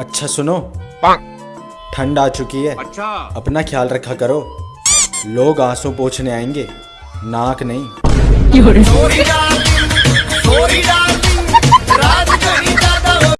अच्छा सुनो। ठंड आ चुकी है। अच्छा। अपना ख्याल रखा करो। लोग आँसू पोछने आएँगे नाक नहीं।